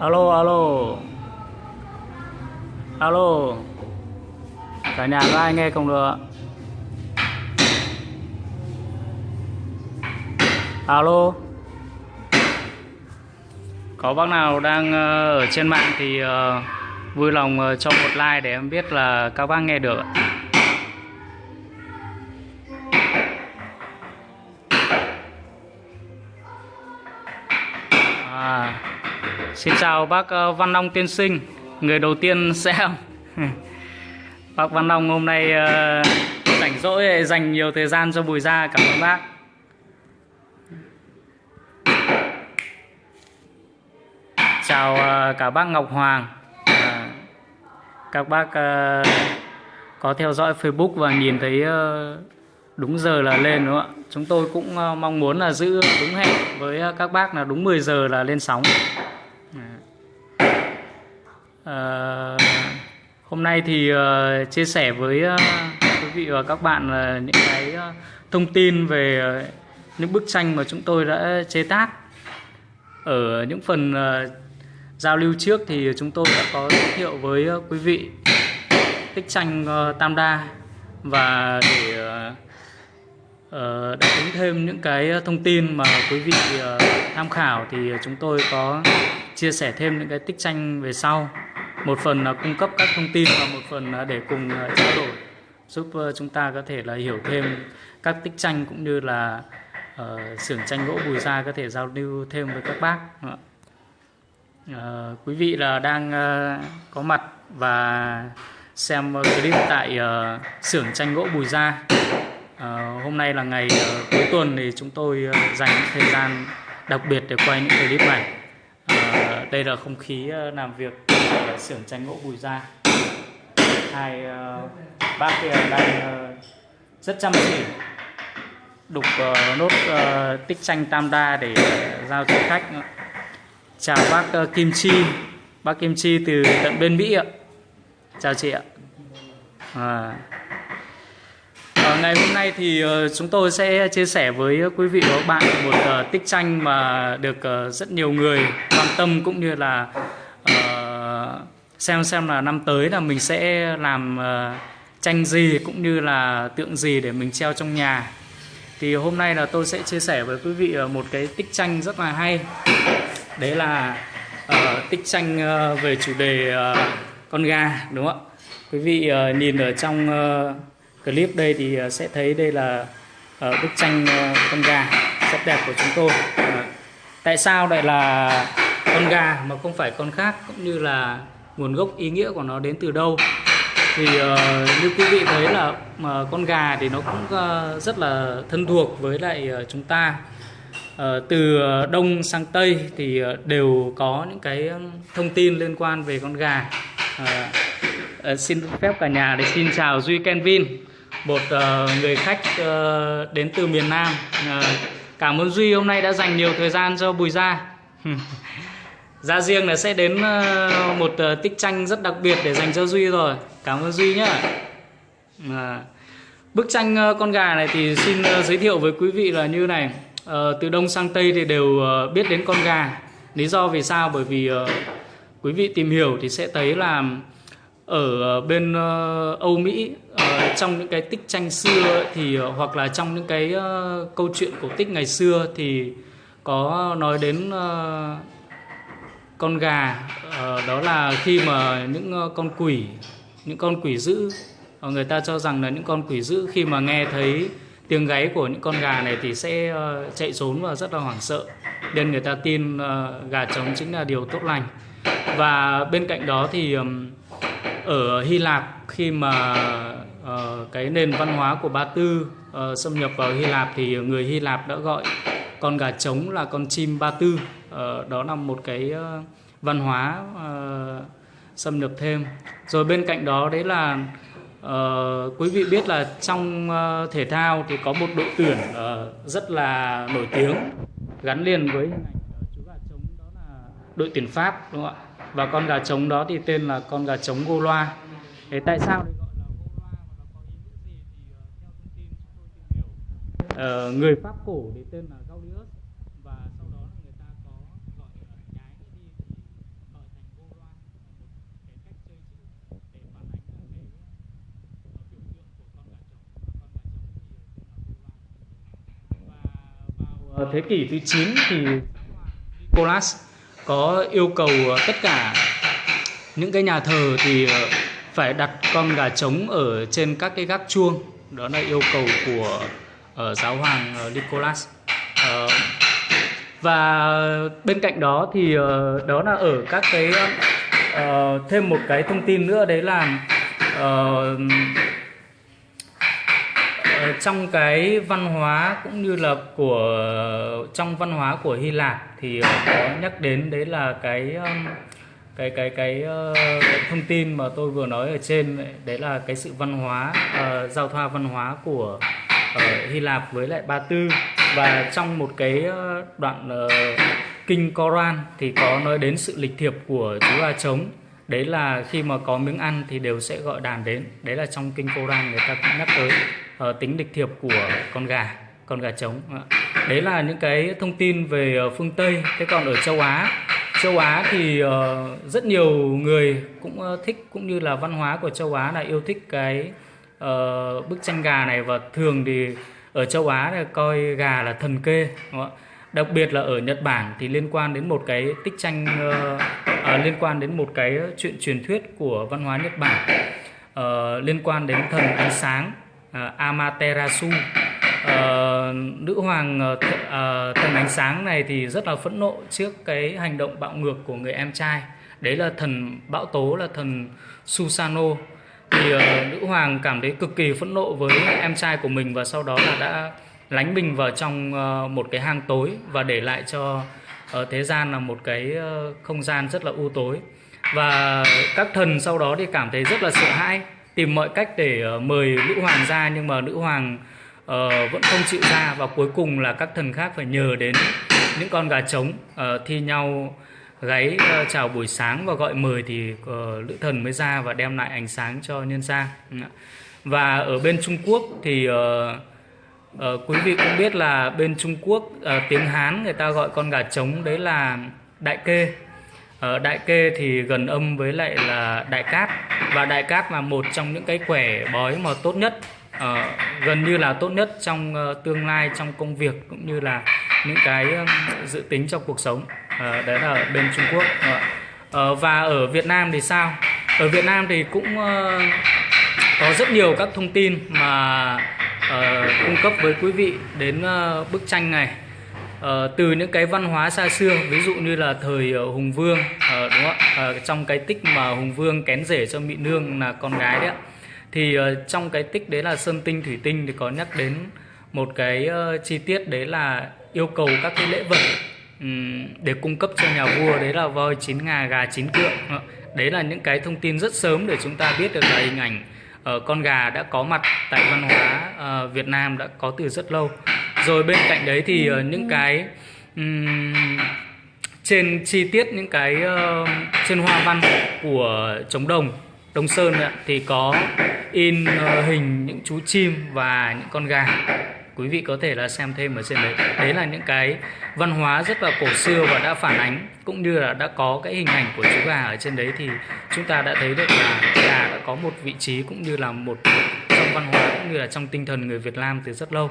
alo alo. Alo. Cả nhà có ai nghe không được alo. Có bác nào đang ờ, ở trên mạng thì ờ, vui lòng ờ, cho một like để em biết là các bác nghe được ạ. Xin chào bác ờ, Văn Long tiên sinh, người đầu tiên xem. bác Văn Long hôm nay ờ, rảnh rỗi dành nhiều thời gian cho Bùi Gia, cảm ơn bác. Chào ờ, cả bác Ngọc Hoàng. Các bác ờ, có theo dõi Facebook và nhìn thấy đúng giờ là lên đúng không ạ? Chúng tôi cũng mong muốn là giữ đúng hẹn với các bác là đúng 10 giờ là lên sóng. Ờ, hôm nay thì ờ, chia sẻ với ờ, quý vị và các bạn là những cái thông tin về những bức tranh mà chúng tôi đã chế tác. Ở những phần giao lưu trước thì chúng tôi đã có giới thiệu với quý vị tích tranh Tam Đa và để đáp ứng thêm những cái thông tin mà quý vị tham khảo thì chúng tôi có chia sẻ thêm những cái tích tranh về sau một phần là cung cấp các thông tin và một phần là để cùng à, trao đổi giúp chúng ta có thể là hiểu thêm các tích tranh cũng như là xưởng xưởng tranh gỗ Bùi Gia có thể giao lưu thêm với các bác Uh, quý vị là đang uh, có mặt và xem clip tại xưởng xưởng tranh gỗ Bùi Gia. Uh, hôm nay là ngày uh, cuối tuần thì chúng tôi uh, dành thời gian đặc biệt để quay những clip này. Uh, đây là không khí uh, làm việc ở xưởng tranh gỗ Bùi Gia. Hai uh, bác kia đang uh, rất chăm chỉ đục uh, nốt uh, tích tranh tam đa để uh, giao cho khách. Chào bác uh, Kim Chi, bác Kim Chi từ tận bên Mỹ ạ. Chào chị ạ. À. Ờ, ngày hôm nay thì uh, chúng tôi sẽ chia sẻ với quý vị và các bạn một uh, tích tranh mà được uh, rất nhiều người quan tâm cũng như là xem xem là năm tới là mình sẽ làm ờ, tranh gì cũng như là tượng gì để mình treo trong nhà. Thì hôm nay là tôi sẽ chia sẻ với quý vị ờ, một cái tích tranh rất là hay. Đấy là uh, tích tranh về chủ đề uh, con gà đúng không ạ? Quý vị uh, nhìn ở trong uh, clip đây thì sẽ thấy đây là uh, bức tranh uh, con gà rất đẹp của chúng tôi. uh, tại sao lại là con gà mà không phải con khác cũng như là nguồn gốc ý nghĩa của nó đến từ đâu? Thì uh, như quý vị thấy là uh, con gà thì nó cũng uh, rất là thân thuộc với lại uh, chúng ta. uh, từ đông sang tây thì uh, đều có những cái thông tin liên quan về con gà. uh, uh, xin phép cả nhà để xin chào Duy Kenvin, một uh, người khách uh, đến từ miền Nam. uh, cảm ơn Duy hôm nay đã dành nhiều thời gian cho Bùi Gia. Ra riêng là sẽ đến ờ, một ờ, tích tranh rất đặc biệt để dành cho Duy rồi. Cảm ơn Duy nhá. À, bức tranh ờ, con gà này thì xin giới thiệu với quý vị là như này. Từ đông sang tây thì đều biết đến con gà. Lý do vì sao? Bởi vì quý vị tìm hiểu thì sẽ thấy là ở bên Âu Mỹ trong những cái tích tranh xưa ấy, thì hoặc là trong những cái câu chuyện cổ tích ngày xưa thì có nói đến con gà ờ, đó là khi mà những ờ, con quỷ, những con quỷ dữ ờ, người ta cho rằng là những con quỷ dữ khi mà nghe thấy tiếng gáy của những con gà này thì sẽ chạy trốn và rất là hoảng sợ. Nên người ta tin gà trống chính là điều tốt lành. Và bên cạnh đó thì ở Hy Lạp khi mà cái nền văn hóa của Ba Tư xâm nhập vào Hy Lạp thì người Hy Lạp đã gọi con gà trống là con chim Ba Tư. Ờ, đó là một cái ờ, văn hóa ờ, xâm nhập thêm. Rồi bên cạnh đó đấy là uh, quý vị biết là trong uh, thể thao thì có một đội tuyển uh, rất là nổi tiếng gắn liền với hình ảnh chú gà trống đó là đội tuyển Pháp đúng không ạ? Và con gà trống đó thì tên là con gà trống gô loa thế tại sao đấy uh, người pháp cổ để tên là Gaudius và sau đó là người ta có gọi nhái đi thì ở thành Gô Loan một cái cách chơi chữ để phản ánh cái ờ, biểu tượng của con gà trống. Và con gà trống thì tên là Gô Loan. Và vào ờ, thế kỷ thứ 9 thì Nicholas có yêu cầu tất cả những cái nhà thờ thì phải đặt con gà trống ở trên các cái gác chuông. Đó là yêu cầu của uh, giáo hoàng uh, Nicholas. Uh, và bên cạnh đó thì uh, đó là ở các cái uh, thêm một cái thông tin nữa đấy là uh, trong cái văn hóa cũng như là của trong văn hóa của Hy Lạp thì có nhắc đến đấy là cái cái cái cái thông tin mà tôi vừa nói ở trên đấy là cái sự văn hóa uh, giao thoa văn hóa của ở Hy Lạp với lại Ba Tư. Và trong một cái ờ, đoạn uh, kinh Koran thì có nói đến sự lịch thiệp của chú gà trống. Đấy là khi mà có miếng ăn thì đều sẽ gọi đàn đến. Đấy là trong kinh Koran người ta cũng nhắc tới uh, tính lịch thiệp của con gà con gà trống. Đấy là những cái thông tin về phương Tây. Thế còn ở châu Á châu Á thì uh, rất nhiều người cũng uh, thích cũng như là văn hóa của châu Á là yêu thích cái uh, bức tranh gà này và thường thì ở châu Á là coi gà là thần kê đúng không? đặc biệt là ở Nhật Bản thì liên quan đến một cái tích tranh uh, uh, liên quan đến một cái chuyện truyền thuyết của văn hóa Nhật Bản. Uh, liên quan đến thần ánh sáng uh, Amaterasu. Uh, nữ hoàng uh, thần ánh sáng này thì rất là phẫn nộ trước cái hành động bạo ngược của người em trai. Đấy là thần bão tố là thần Susano thì uh, nữ hoàng cảm thấy cực kỳ phẫn nộ với em trai của mình và sau đó là đã lánh mình vào trong uh, một cái hang tối và để lại cho ờ, thế gian là một cái uh, không gian rất là u tối. Và các thần sau đó thì cảm thấy rất là sợ hãi tìm mọi cách để uh, mời nữ hoàng ra nhưng mà nữ hoàng uh, vẫn không chịu ra và cuối cùng là các thần khác phải nhờ đến những con gà trống uh, thi nhau gáy uh, ờ, chào buổi sáng và gọi mời thì uh, lữ thần mới ra và đem lại ánh sáng cho nhân gian ừ và ở bên Trung Quốc thì uh, uh, quý vị cũng biết là bên Trung Quốc uh, tiếng Hán người ta gọi con gà trống đấy là đại kê. Ở đại kê thì gần âm với lại là đại cát và đại cát là một trong những cái quẻ bói mà tốt nhất uh, gần như là tốt nhất trong uh, tương lai trong công việc cũng như là những cái uh, dự tính cho cuộc sống uh, đấy là ở bên Trung Quốc. Uh, và ở Việt Nam thì sao? Ở Việt Nam thì cũng uh, có rất nhiều các thông tin mà uh, cung cấp với quý vị đến uh, bức tranh này. Uh, từ những cái văn hóa xa xưa ví dụ như là thời uh, Hùng Vương uh, đúng không? Uh, trong cái tích mà Hùng Vương kén rể cho Mỹ Nương là con gái đấy thì uh, trong cái tích đấy là sơn tinh thủy tinh thì có nhắc đến một cái uh, chi tiết đấy là yêu cầu các cái lễ vật để cung cấp cho nhà vua đấy là voi chín ngà gà chín cựa. Ờ, đấy là những cái thông tin rất sớm để chúng ta biết được là hình ảnh uh, con gà đã có mặt tại văn hóa uh, Việt Nam đã có từ rất lâu. Rồi bên cạnh đấy thì uh, những cái um, trên chi tiết những cái uh, trên hoa văn của trống đồng Đông Sơn thì có in uh, hình những chú chim và những con gà quý vị có thể là xem thêm ở trên đấy. Đấy là những cái văn hóa rất là cổ xưa và đã phản ánh cũng như là đã có cái hình ảnh của chú gà ở trên đấy thì chúng ta đã thấy được là gà đã có một vị trí cũng như là một trong văn hóa cũng như là trong tinh thần người Việt Nam từ rất lâu.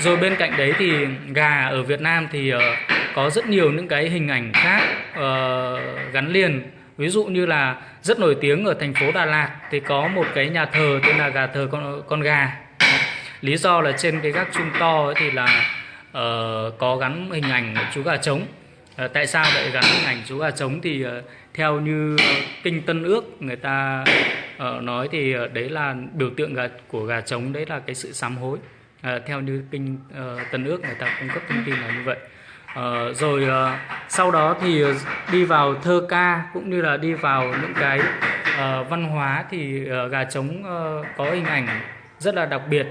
Rồi bên cạnh đấy thì gà ở Việt Nam thì uh, có rất nhiều những cái hình ảnh khác uh, gắn liền. Ví dụ như là rất nổi tiếng ở thành phố Đà Lạt thì có một cái nhà thờ tên là gà thờ con con gà lý do là trên cái gác chuông to ấy thì là uh, có gắn hình ảnh chú gà trống. Uh, tại sao lại gắn hình ảnh chú gà trống thì uh, theo như kinh tân ước người ta uh, nói thì uh, đấy là biểu tượng gà của gà trống đấy là cái sự sám hối. Uh, theo như kinh uh, tân ước người ta cung cấp thông tin là như vậy. Uh, rồi uh, sau đó thì đi vào thơ ca cũng như là đi vào những cái uh, văn hóa thì uh, gà trống uh, có hình ảnh rất là đặc biệt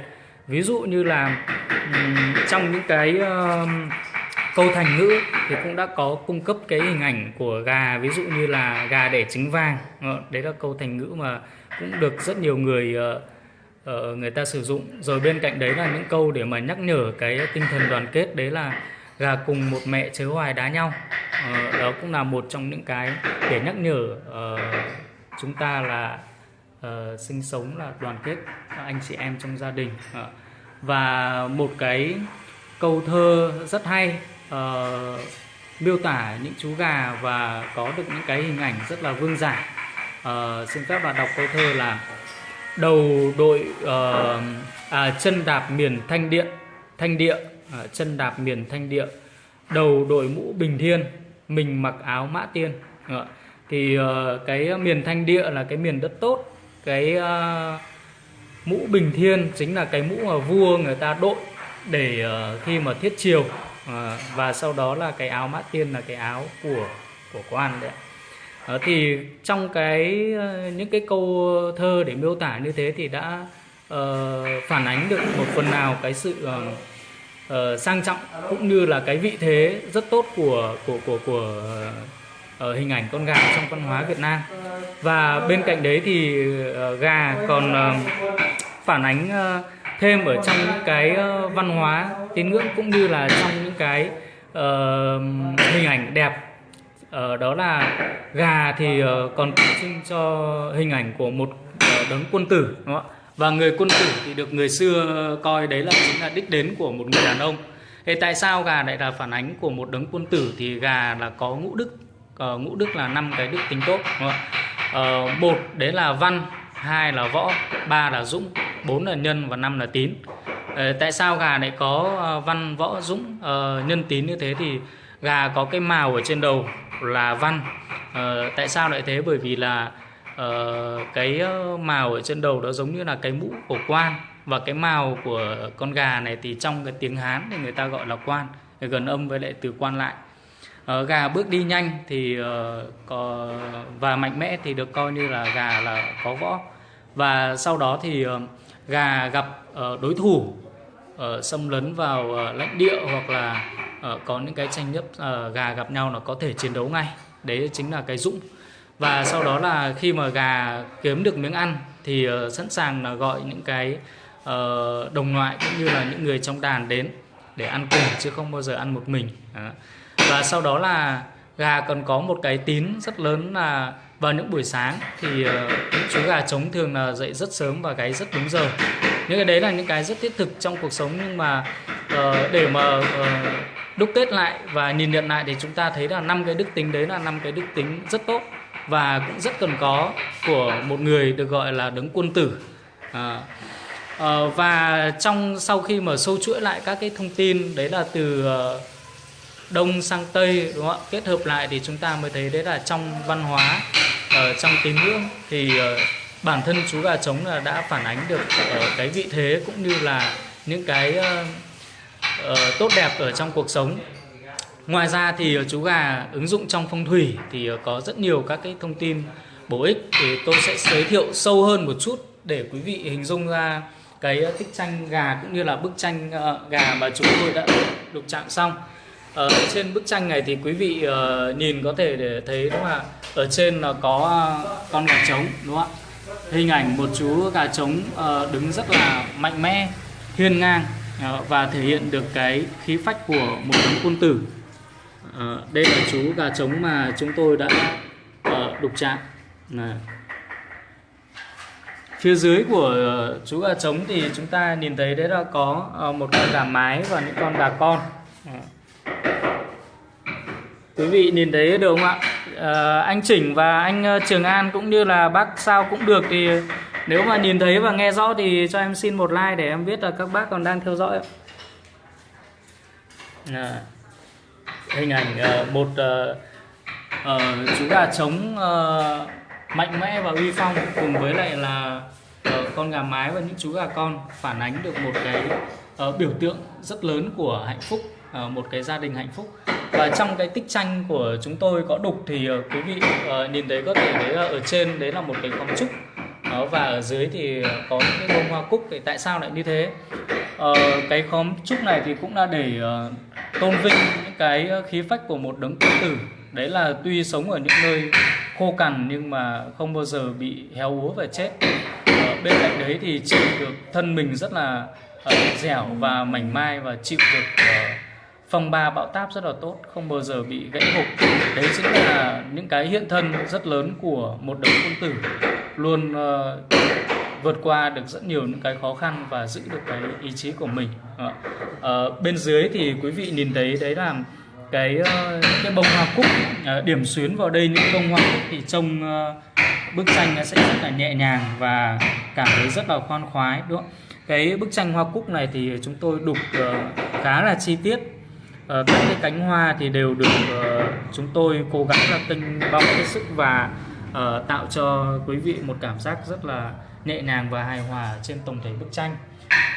ví dụ như là trong những cái uh, câu thành ngữ thì cũng đã có cung cấp cái hình ảnh của gà ví dụ như là gà đẻ trứng vàng. Ờ, đấy là câu thành ngữ mà cũng được rất nhiều người uh, người ta sử dụng. Rồi bên cạnh đấy là những câu để mà nhắc nhở cái tinh thần đoàn kết đấy là gà cùng một mẹ chớ hoài đá nhau. Uh, đó cũng là một trong những cái để nhắc nhở uh, chúng ta là uh, sinh sống là đoàn kết anh chị em trong gia đình. Uh, và một cái câu thơ rất hay uh, miêu tả những chú gà và có được những cái hình ảnh rất là vương giả. Uh, xin phép là đọc câu thơ là đầu đội uh, à, chân đạp miền thanh điện thanh địa uh, chân đạp miền thanh địa đầu đội mũ bình thiên mình mặc áo mã tiên. Uh, thì uh, cái miền thanh địa là cái miền đất tốt cái uh, mũ bình thiên chính là cái mũ mà vua người ta đội để uh, khi mà thiết triều uh, và sau đó là cái áo mã tiên là cái áo của của quan đấy uh, thì trong cái uh, những cái câu thơ để miêu tả như thế thì đã uh, phản ánh được một phần nào cái sự uh, uh, sang trọng cũng như là cái vị thế rất tốt của của của của uh, ở hình ảnh con gà trong văn hóa Việt Nam. Và bên cạnh đấy thì ờ, gà còn ờ, phản ánh ờ, thêm ở trong những cái văn hóa tín ngưỡng cũng như là trong những cái uh, hình ảnh đẹp. Uh, đó là gà thì uh, còn tượng trưng cho hình ảnh của một uh, đấng quân tử đúng không ạ? Và người quân tử thì được người xưa coi đấy là chính là đích đến của một người đàn ông. Thế tại sao gà lại là phản ánh của một đấng quân tử? Thì gà là có ngũ đức uh, ngũ đức là năm cái đức tính tốt đúng không? Uh, một đấy là văn hai là võ ba là dũng bốn là nhân và năm là tín. Uh, tại sao gà lại có văn võ dũng uh, nhân tín như thế? Thì gà có cái màu ở trên đầu là văn. Uh, tại sao lại thế? Bởi vì là uh, cái màu ở trên đầu đó giống như là cái mũ của quan. Và cái màu của con gà này thì trong cái tiếng Hán thì người ta gọi là quan. Gần âm với lại từ quan lại uh, gà bước đi nhanh thì uh, có và mạnh mẽ thì được coi như là gà là có võ. Và sau đó thì uh, gà gặp uh, đối thủ uh, xâm lấn vào uh, lãnh địa hoặc là uh, có những cái tranh chấp uh, gà gặp nhau nó có thể chiến đấu ngay. Đấy chính là cái dũng. Và sau đó là khi mà gà kiếm được miếng ăn thì uh, sẵn sàng là gọi những cái uh, đồng loại cũng như là những người trong đàn đến để ăn cùng chứ không bao giờ ăn một mình. Đó và sau đó là gà còn có một cái tín rất lớn là vào những buổi sáng thì những chú gà trống thường là dậy rất sớm và gáy rất đúng giờ. Những cái đấy là những cái rất thiết thực trong cuộc sống nhưng mà uh, để mà uh, đúc kết lại và nhìn nhận lại thì chúng ta thấy là năm cái đức tính đấy là năm cái đức tính rất tốt và cũng rất cần có của một người được gọi là đứng quân tử. À, à, và trong sau khi mà sâu chuỗi lại các cái thông tin đấy là từ uh, đông sang tây đúng không ạ? Kết hợp lại thì chúng ta mới thấy đấy là trong văn hóa ở uh, trong tín ngưỡng thì uh, bản thân chú gà trống là đã phản ánh được uh, cái vị thế cũng như là những cái uh, uh, tốt đẹp ở trong cuộc sống. Ngoài ra thì chú gà ứng dụng trong phong thủy thì có rất nhiều các cái thông tin bổ ích. Thì tôi sẽ giới thiệu sâu hơn một chút để quý vị hình dung ra cái tích tranh gà cũng như là bức tranh gà mà chúng tôi đã lục chạm xong ở trên bức tranh này thì quý vị uh, nhìn có thể để thấy đúng không ạ? Ở trên là có con gà trống đúng không ạ? Hình ảnh một chú gà trống uh, đứng rất là mạnh mẽ hiên ngang uh, và thể hiện được cái khí phách của một đấng quân tử. Uh, đây là chú gà trống mà chúng tôi đã uh, đục chạm. Này. phía dưới của uh, chú gà trống thì chúng ta nhìn thấy đấy là có uh, một con gà mái và những con gà con. Uh quý vị nhìn thấy được không ạ? À, anh chỉnh và anh ờ, trường an cũng như là bác sao cũng được thì nếu mà nhìn thấy và nghe rõ thì cho em xin một like để em biết là các bác còn đang theo dõi à, hình ảnh uh, một uh, uh, chú gà trống uh, mạnh mẽ và uy phong cùng với lại là uh, con gà mái và những chú gà con phản ánh được một cái uh, biểu tượng rất lớn của hạnh phúc uh, một cái gia đình hạnh phúc và trong cái tích tranh của chúng tôi có đục thì uh, quý vị uh, nhìn thấy có thể đấy là ở trên đấy là một cái khóm trúc. Đó, và ở dưới thì ờ, có những cái bông hoa cúc. Thì tại sao lại như thế? Ờ, cái khóm trúc này thì cũng là để uh, tôn vinh những cái khí phách của một đấng quân tử. Đấy là tuy sống ở những nơi khô cằn nhưng mà không bao giờ bị héo úa và chết. Ờ, bên cạnh đấy thì chịu được thân mình rất là uh, dẻo và mảnh mai và chịu được phòng bà ba bão táp rất là tốt không bao giờ bị gãy hộp. Đấy chính là những cái hiện thân rất lớn của một đấng quân tử. Luôn uh, vượt qua được rất nhiều những cái khó khăn và giữ được cái ý chí của mình. Ở bên dưới thì quý vị nhìn thấy đấy là cái cái bông hoa cúc. Điểm xuyến vào đây những bông hoa cúc thì trông bức tranh nó sẽ rất là nhẹ nhàng và cảm thấy rất là khoan khoái đúng không? cái bức tranh hoa cúc này thì chúng tôi đục khá là chi tiết. Ờ, các cái cánh hoa thì đều được ờ, chúng tôi cố gắng là tinh bong hết sức và uh, tạo cho quý vị một cảm giác rất là nhẹ nhàng và hài hòa trên tổng thể bức tranh.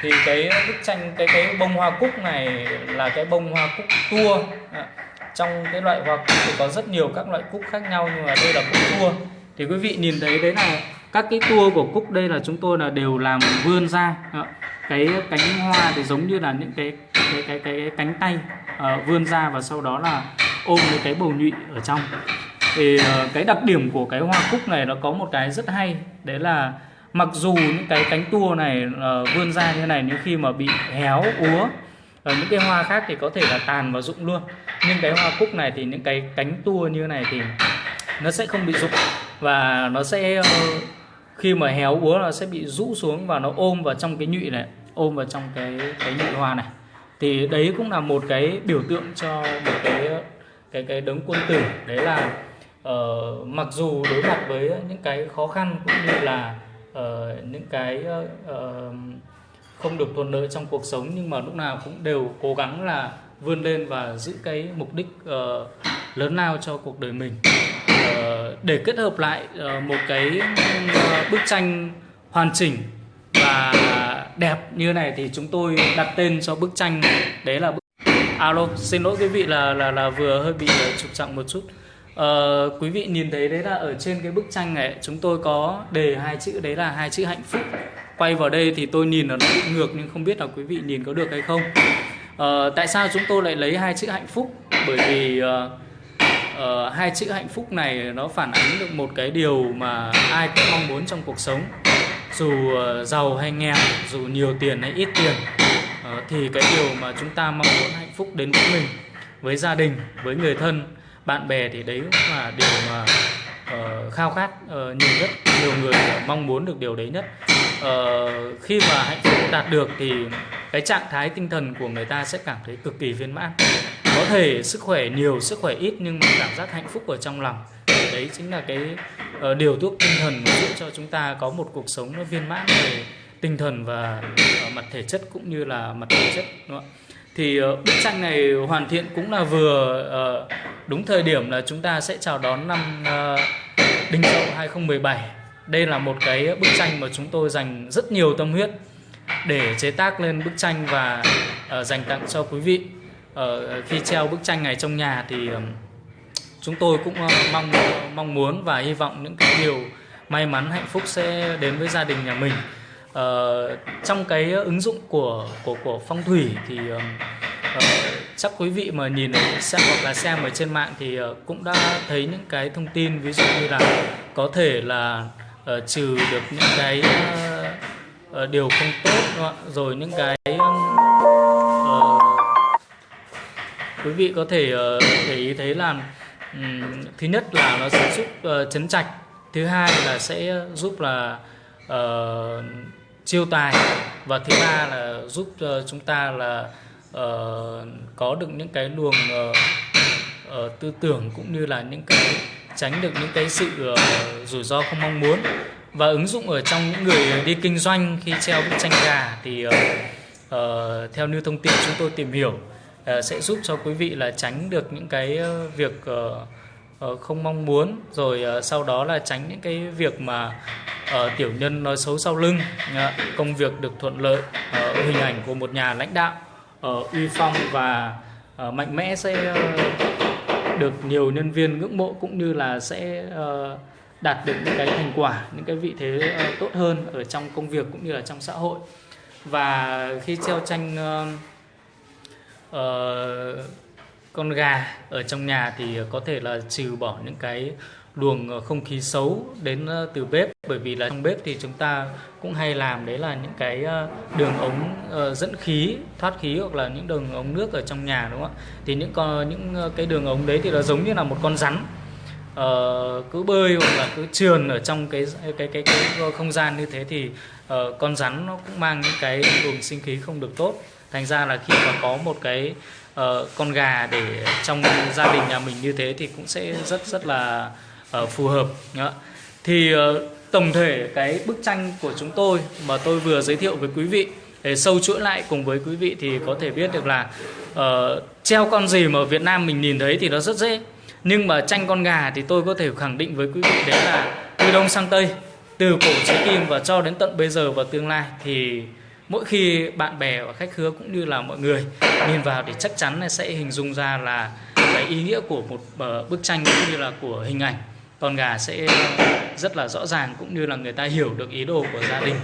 Thì cái bức tranh cái cái bông hoa cúc này là cái bông hoa cúc tua. À, trong cái loại hoa cúc thì có rất nhiều các loại cúc khác nhau nhưng mà đây là cúc tua. Thì quý vị nhìn thấy đấy là các cái tua của cúc đây là chúng tôi là đều làm vươn ra. À, cái cánh hoa thì giống như là những cái cái cái cái, cái cánh tay uh, vươn ra và sau đó là ôm cái cái bầu nhụy ở trong. Thì uh, cái đặc điểm của cái hoa cúc này nó có một cái rất hay đấy là mặc dù những cái cánh tua này uh, vươn ra như này nhưng khi mà bị héo úa ở những cái hoa khác thì có thể là tàn và rụng luôn. Nhưng cái hoa cúc này thì những cái cánh tua như này thì nó sẽ không bị rụng và nó sẽ uh, khi mà héo úa nó sẽ bị rũ xuống và nó ôm vào trong cái nhụy này ôm vào trong cái cái nhụy hoa này. Thì đấy cũng là một cái biểu tượng cho một cái cái cái đấng quân tử. Đấy là uh, mặc dù đối mặt với những cái khó khăn cũng như là uh, những cái uh, không được thuận lợi trong cuộc sống nhưng mà lúc nào cũng đều cố gắng là vươn lên và giữ cái mục đích uh, lớn lao cho cuộc đời mình để kết hợp lại ờ, một cái ờ, bức tranh hoàn chỉnh và đẹp như này thì chúng tôi đặt tên cho bức tranh đấy là bức à, alo xin lỗi quý vị là là là vừa hơi bị ờ, trục trặc một chút. Ờ, quý vị nhìn thấy đấy là ở trên cái bức tranh này chúng tôi có đề hai chữ đấy là hai chữ hạnh phúc. Quay vào đây thì tôi nhìn là nó bị ngược nhưng không biết là quý vị nhìn có được hay không. Ờ, tại sao chúng tôi lại lấy hai chữ hạnh phúc? Bởi vì uh, uh, hai chữ hạnh phúc này nó phản ánh được một cái điều mà ai cũng mong muốn trong cuộc sống. Dù uh, giàu hay nghèo dù nhiều tiền hay ít tiền uh, thì cái điều mà chúng ta mong muốn hạnh phúc đến với mình với gia đình với người thân bạn bè thì đấy cũng là điều mà uh, khao khát uh, nhiều nhất nhiều người mong muốn được điều đấy nhất. Uh, khi mà hạnh phúc đạt được thì cái trạng thái tinh thần của người ta sẽ cảm thấy cực kỳ viên mãn có thể sức khỏe nhiều sức khỏe ít nhưng mà cảm giác hạnh phúc ở trong lòng. Đấy chính là cái uh, điều thuốc tinh thần giúp cho chúng ta có một cuộc sống nó viên mãn về tinh thần và uh, mặt thể chất cũng như là mặt thể chất đúng không? thì uh, bức tranh này hoàn thiện cũng là vừa uh, đúng thời điểm là chúng ta sẽ chào đón năm uh, Đinh Dậu 2017 đây là một cái bức tranh mà chúng tôi dành rất nhiều tâm huyết để chế tác lên bức tranh và uh, dành tặng cho quý vị uh, khi treo bức tranh này trong nhà thì chúng tôi cũng uh, mong mong muốn và hy vọng những cái điều may mắn hạnh phúc sẽ đến với gia đình nhà mình. Uh, trong cái ứng dụng của của của phong thủy thì uh, uh, chắc quý vị mà nhìn xem hoặc là xem ở trên mạng thì uh, cũng đã thấy những cái thông tin ví dụ như là có thể là uh, trừ được những cái uh, uh, điều không tốt rồi những cái uh, quý vị có thể thể để ý thấy là thứ nhất là nó sẽ giúp ờ, chấn trạch thứ hai là sẽ giúp là uh, chiêu tài và thứ ba là giúp uh, chúng ta là uh, có được những cái luồng uh, uh, tư tưởng cũng như là những cái tránh được những cái sự uh, rủi ro không mong muốn. Và ứng dụng ở trong những người đi kinh doanh khi treo bức tranh gà thì uh, uh, theo như thông tin chúng tôi tìm hiểu Ờ, sẽ giúp cho quý vị là tránh được những cái ờ, việc ờ, không mong muốn. Rồi sau đó là tránh những cái việc mà tiểu nhân nói xấu sau lưng công việc được thuận lợi hình ảnh của một nhà lãnh đạo uy phong và mạnh mẽ sẽ được nhiều nhân viên ngưỡng mộ cũng như là sẽ đạt được những cái thành quả, những cái vị thế tốt hơn ở trong công việc cũng như là trong xã hội. Và khi treo tranh uh, con gà ở trong nhà thì có thể là trừ bỏ những cái luồng ờ, không khí xấu đến ờ, từ bếp. Bởi vì là trong bếp thì chúng ta cũng hay làm đấy là những cái đường ống dẫn khí thoát khí hoặc là những đường ống nước ở trong nhà đúng không ạ? Thì những con những cái đường ống đấy thì nó giống như là một con rắn. Uh, cứ bơi hoặc là cứ trườn ở trong cái cái cái cái không gian như thế thì uh, con rắn nó cũng mang những cái luồng sinh khí không được tốt thành ra là khi mà có một cái uh, con gà để trong gia đình nhà mình như thế thì cũng sẽ rất rất là uh, phù hợp đó. thì uh, tổng thể cái bức tranh của chúng tôi mà tôi vừa giới thiệu với quý vị để sâu chuỗi lại cùng với quý vị thì có thể biết được là uh, treo con gì mà ở Việt Nam mình nhìn thấy thì nó rất dễ nhưng mà tranh con gà thì tôi có thể khẳng định với quý vị đấy là từ đông sang tây từ cổ chí kim và cho đến tận bây giờ và tương lai thì mỗi khi bạn bè và khách hứa cũng như là mọi người nhìn vào thì chắc chắn sẽ hình dung ra là cái ý nghĩa của một ờ, bức tranh cũng như là của hình ảnh con gà sẽ rất là rõ ràng cũng như là người ta hiểu được ý đồ của gia đình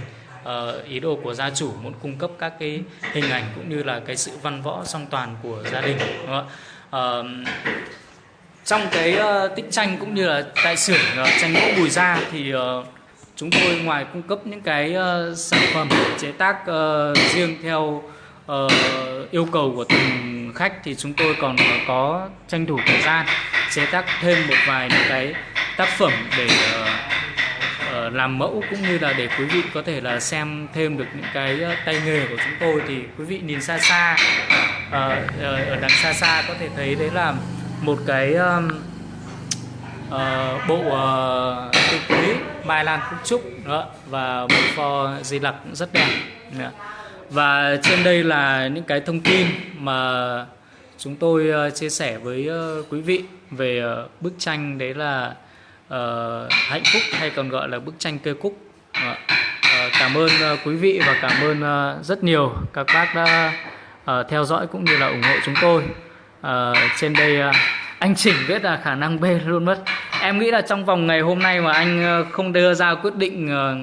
uh, ý đồ của gia chủ muốn cung cấp các cái hình ảnh cũng như là cái sự văn võ song toàn của gia đình đúng không? Uh, trong cái ờ, uh, tích tranh cũng như là tại xưởng uh, tranh gỗ bùi gia thì uh, chúng tôi ngoài cung cấp những cái uh, sản phẩm chế tác uh, riêng theo uh, yêu cầu của từng khách thì chúng tôi còn có tranh thủ thời gian chế tác thêm một vài những cái tác phẩm để uh, uh, làm mẫu cũng như là để quý vị có thể là xem thêm được những cái tay nghề của chúng tôi. Thì quý vị nhìn xa xa uh, ở đằng xa xa có thể thấy đấy là một cái uh, uh, bộ uh, cây quý mai lan phúc trúc đó, và một pho di lặc cũng rất đẹp đó. và trên đây là những cái thông tin mà chúng tôi uh, chia sẻ với uh, quý vị về uh, bức tranh đấy là uh, hạnh phúc hay còn gọi là bức tranh cây cúc đó. uh, cảm ơn uh, quý vị và cảm ơn uh, rất nhiều các bác đã theo dõi cũng như là ủng hộ chúng tôi trên đây anh chỉnh biết là khả năng B luôn mất. Em nghĩ là trong vòng ngày hôm nay mà anh ờ, không đưa ra quyết định ờ,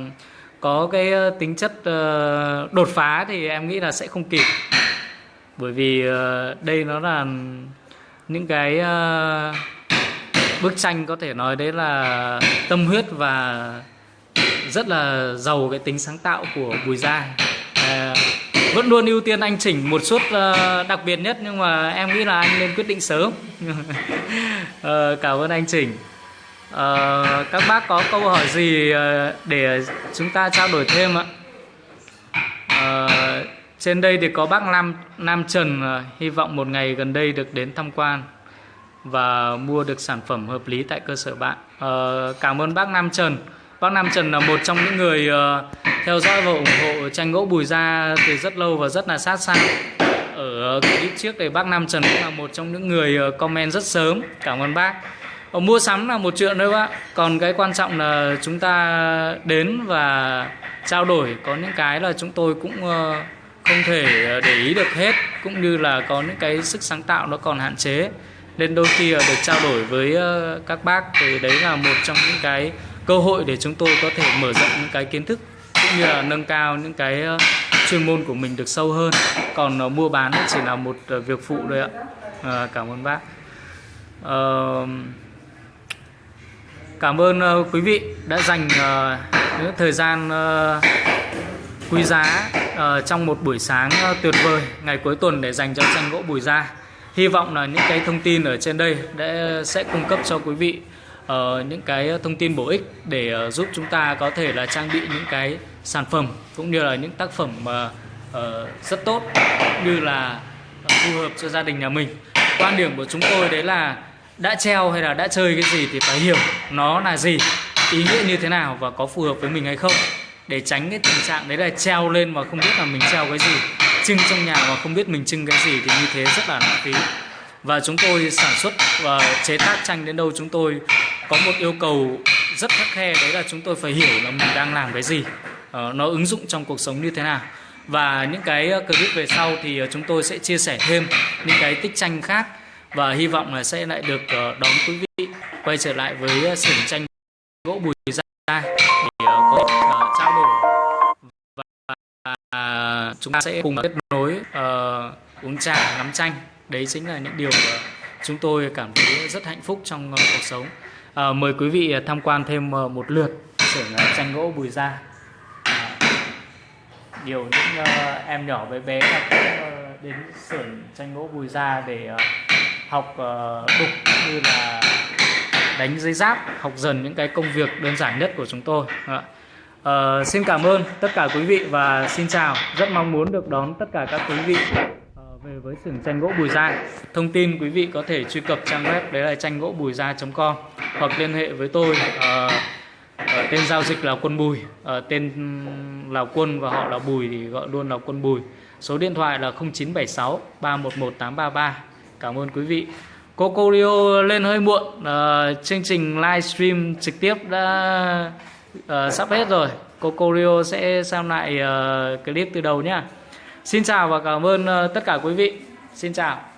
có cái ờ, tính chất đột phá thì em nghĩ là sẽ không kịp. Bởi vì đây nó là những cái bức tranh có thể nói đấy là tâm huyết và rất là giàu cái tính sáng tạo của Bùi Gia vẫn luôn ưu tiên anh chỉnh một suất ờ, đặc biệt nhất nhưng mà em nghĩ là anh nên quyết định sớm. Ờ, cảm ơn anh chỉnh. Ờ, các bác có câu hỏi gì để chúng ta trao đổi thêm ạ? Trên đây thì có bác Nam Nam Trần hy vọng một ngày gần đây được đến tham quan và mua được sản phẩm hợp lý tại cơ sở bạn. Cảm ơn bác Nam Trần. Bác Nam Trần là một trong những người uh, theo dõi và ủng hộ tranh gỗ Bùi Gia từ rất lâu và rất là sát sao. Ở clip trước thì bác Nam Trần cũng là một trong những người ờ, comment rất sớm. Cảm ơn bác. Ở mua sắm là một chuyện thôi bác. Còn cái quan trọng là chúng ta đến và trao đổi. Có những cái là chúng tôi cũng ờ, không thể để ý được hết, cũng như là có những cái sức sáng tạo nó còn hạn chế. Nên đôi khi được trao đổi với các bác thì đấy là một trong những cái cơ hội để chúng tôi có thể mở rộng những cái kiến thức cũng như là nâng cao những cái ờ, chuyên môn của mình được sâu hơn. Còn uh, mua bán chỉ là một uh, việc phụ thôi ạ. À, cảm ơn bác. Uh, cảm ơn uh, quý vị đã dành uh, những thời gian uh, quý giá uh, trong một buổi sáng uh, tuyệt vời ngày cuối tuần để dành cho tranh gỗ bùi gia. Hy vọng là những cái thông tin ở trên đây đã sẽ cung cấp cho quý vị uh, những cái thông tin bổ ích để uh, giúp chúng ta có thể là trang bị những cái sản phẩm cũng như là những tác phẩm mà uh, rất tốt như là ờ, phù hợp cho gia đình nhà mình. Quan điểm của chúng tôi đấy là đã treo hay là đã chơi cái gì thì phải hiểu nó là gì ý nghĩa như thế nào và có phù hợp với mình hay không. Để tránh cái tình trạng đấy là treo lên mà không biết là mình treo cái gì trưng trong nhà mà không biết mình trưng cái gì thì như thế rất là lãng phí. Và chúng tôi sản xuất và chế tác tranh đến đâu chúng tôi có một yêu cầu rất khắc khe đấy là chúng tôi phải hiểu là mình đang làm cái gì. Ờ, nó ứng dụng trong cuộc sống như thế nào. Và những cái ờ, clip về sau thì ờ, chúng tôi sẽ chia sẻ thêm những cái tích tranh khác và hy vọng là sẽ lại được đón quý vị quay trở lại với xưởng tranh gỗ bùi gia để có thể trao đổi. Và chúng ta sẽ cùng kết nối uh, uống trà ngắm tranh. Đấy chính là những điều chúng tôi cảm thấy rất hạnh phúc trong cuộc sống. Uh, mời quý vị tham quan thêm một lượt xưởng tranh gỗ bùi gia nhiều những uh, em nhỏ bé bé là cũng uh, đến xưởng tranh gỗ bùi gia để uh, học uh, đục như là đánh giấy giáp học dần những cái công việc đơn giản nhất của chúng tôi. Uh, xin cảm ơn tất cả quý vị và xin chào. Rất mong muốn được đón tất cả các quý vị uh, về với xưởng tranh gỗ Bùi Gia. Thông tin quý vị có thể truy cập trang web đấy là tranh gỗ bùi gia.com hoặc liên hệ với tôi uh, ở tên giao dịch là quân Bùi. Ở tên ừ, là Quân và họ là Bùi thì gọi luôn là Quân Bùi. Số điện thoại là 0976 311 833 cảm ơn quý vị. Coco Rio lên hơi muộn. Uh, chương trình livestream trực tiếp đã uh, sắp hết rồi. Coco Rio sẽ xem lại uh, clip từ đầu nhá. Xin chào và cảm ơn uh, tất cả quý vị. Xin chào.